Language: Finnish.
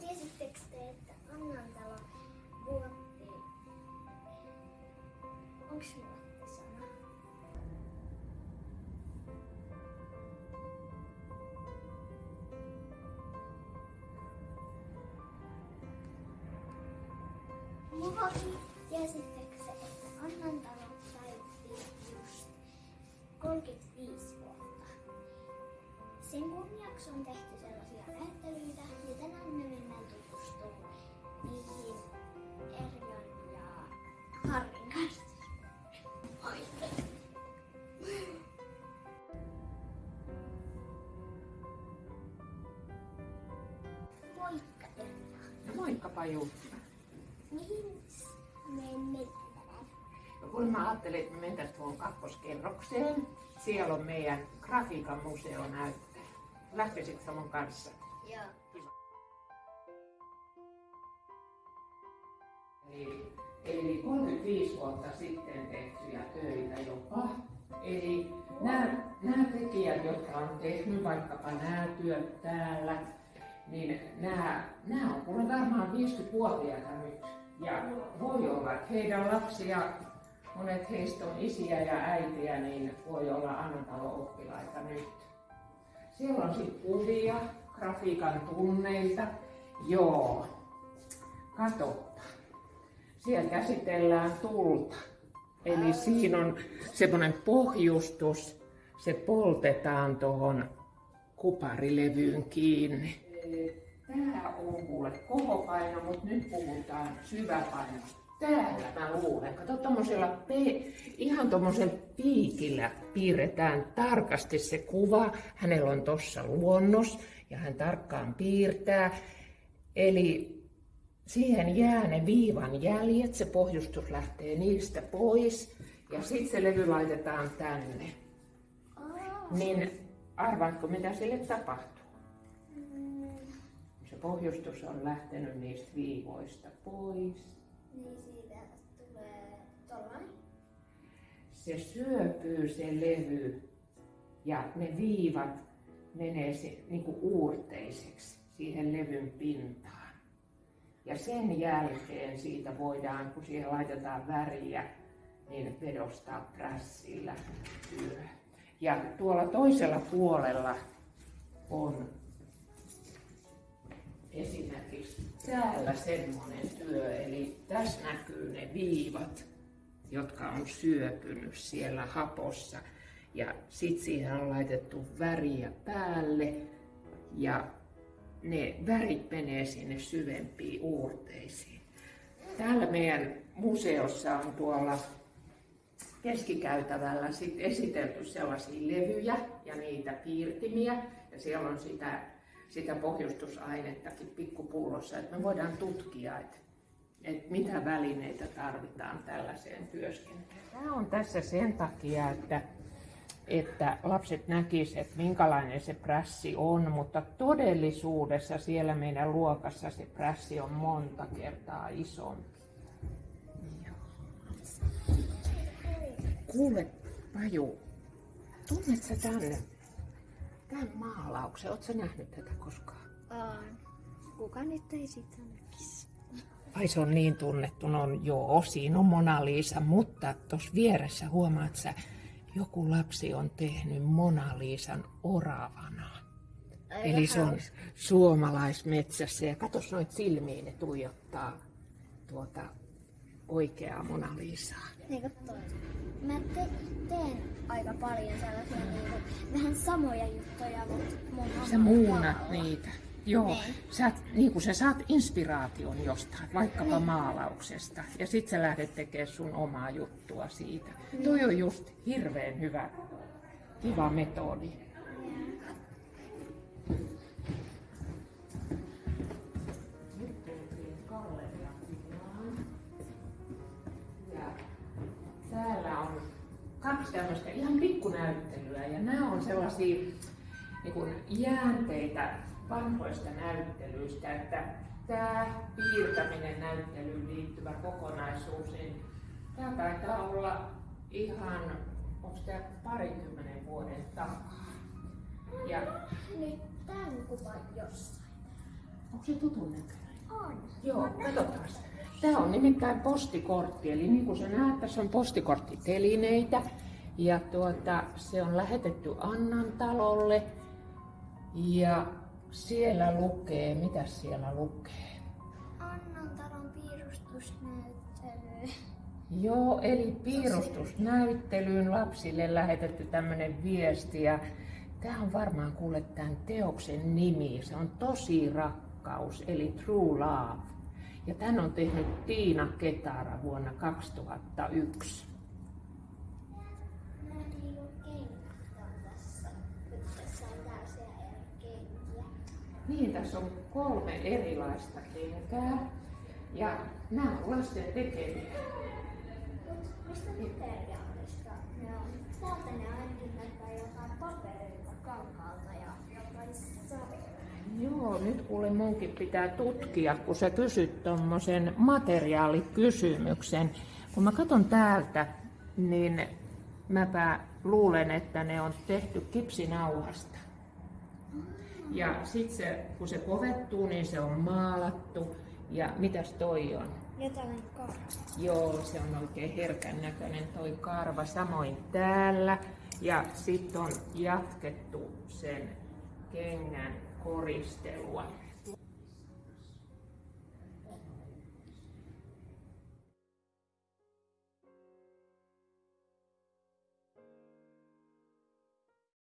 Tiesittekö te, että vuotti... Onks vuotti se, että Annantalo täytti just 35 vuotta? Sen kunniaksi on tehty sellaisia näyttelyitä ja tänään me mennään tutustumaan niihin Erjan ja Harrin kanssa. Moikka! Moikka Erja! Moikka Paju. Mihin me mennään? No kun mä ajattelin, että me mentäisiin tuohon kakkoskerrokseen. Siellä on meidän grafiikan museonäyttely. Lähtisitkö sä mun kanssa? Joo. Eli, eli 35 vuotta sitten tehtyjä töitä jopa. Eli nämä, nämä tekijät, jotka on tehnyt vaikkapa nämä työt täällä, niin nämä, nämä on kuule varmaan 50-vuotiaita nyt. Ja voi olla, että heidän lapsia, monet heistä on isiä ja äitiä, niin voi olla Annantalo-oppilaita nyt. Siellä on sitten kuvia grafiikan tunneilta. Joo, katoppa. Siellä käsitellään tulta. Eli siinä on semmoinen pohjustus, se poltetaan tuohon kuparilevyyn kiinni. Tämä on kuule kohopaino, mutta nyt puhutaan syväpainosta. Täällä mä luulen, kato tommosella pe- ihan tommosella piikillä piirretään tarkasti se kuva. Hänellä on tossa luonnos ja hän tarkkaan piirtää. Eli siihen jää ne viivan jäljet, se pohjustus lähtee niistä pois ja sitten se levy laitetaan tänne. Niin arvaatko mitä sille tapahtuu? Se pohjustus on lähtenyt niistä viivoista pois. Niin siitä tulee. Se syöpyy se levy ja ne viivat menee se, niin kuin uurteiseksi siihen levyn pintaan. Ja sen jälkeen siitä voidaan, kun siihen laitetaan väriä, niin vedostaa prässillä työ. Ja tuolla toisella puolella on esimerkiksi täällä semmoinen työ, eli tässä näkyy ne viivat, jotka on syöpynyt siellä hapossa. Ja sitten siihen on laitettu väriä päälle ja ne värit menee sinne syvempiin uurteisiin. Täällä meidän museossa on tuolla keskikäytävällä sit esitelty sellaisia levyjä ja niitä piirtimiä. Ja siellä on sitä, sitä pohjustusainettakin pikkupullossa, että me voidaan tutkia, että, että mitä välineitä tarvitaan tällaiseen työskentelyyn. Tämä on tässä sen takia, että että lapset näkisivät, että minkälainen se prässi on, mutta todellisuudessa siellä meidän luokassa se prässi on monta kertaa isompi. Joo. Kuule, Paju, tunnet sä tänne, tämän maalauksen? Oletko nähnyt tätä koskaan? On. Kuka nyt ei sitä näkisi? Ai se on niin tunnettu, no on joo, siinä on Mona Lisa, mutta tuossa vieressä huomaat sä, joku lapsi on tehnyt Mona Lisan oravana. Aika Eli se on suomalaismetsässä ja katos noit silmiin, ne tuijottaa tuota oikeaa Mona Lisaa. Niin kuin toi. Mä te- teen aika paljon sellaisia niinku, vähän samoja juttuja, mutta mun Sä muunat niitä. Joo, Niin. sä, niin kuin sä saat inspiraation jostain, vaikkapa maalauksesta, ja sit sä lähdet tekemään sun omaa juttua siitä. Toi on just hirveän hyvä, kiva metodi. Kaksi tämmöistä ihan pikkunäyttelyä ja nämä on sellaisia niin kuin jäänteitä vanhoista näyttelyistä, että tämä piirtäminen näyttelyyn liittyvä kokonaisuus, niin tämä taitaa olla ihan, onko tämä parikymmenen vuoden takaa. Ja Nyt tämän kuvan jossain. Onko se tutun näköinen? On. Joo, katsotaan. Tämä on nimittäin postikortti, eli niin kuin sä näet, tässä on postikorttitelineitä. Ja tuota, se on lähetetty Annan talolle. Ja siellä lukee, mitä siellä lukee? Annan talon piirustusnäyttely. Joo, eli piirustusnäyttelyyn lapsille lähetetty tämmöinen viesti. Ja tämä on varmaan kuule tämän teoksen nimi. Se on Tosi rakkaus, eli True Love. Ja tän on tehnyt Tiina Ketara vuonna 2001. Nämä niinku kengät on tässä. Nyt tässä on tällaisia eri kenkiä. Niin, tässä on kolme erilaista kenkää. Ja nämä on lasten tekemiä. Mistä materiaalista ne on? Täältä ne ainakin näyttää jotain paperilta, kankaalta ja jotain. Joo, nyt kuule munkin pitää tutkia, kun sä kysyt tuommoisen materiaalikysymyksen. Kun mä katson täältä, niin mäpä luulen, että ne on tehty kipsinauhasta. Ja sitten se, kun se kovettuu, niin se on maalattu. Ja mitäs toi on? Jotain karvaa. Joo, se on oikein herkän näköinen toi karva. Samoin täällä. Ja sitten on jatkettu sen kengän koristelua.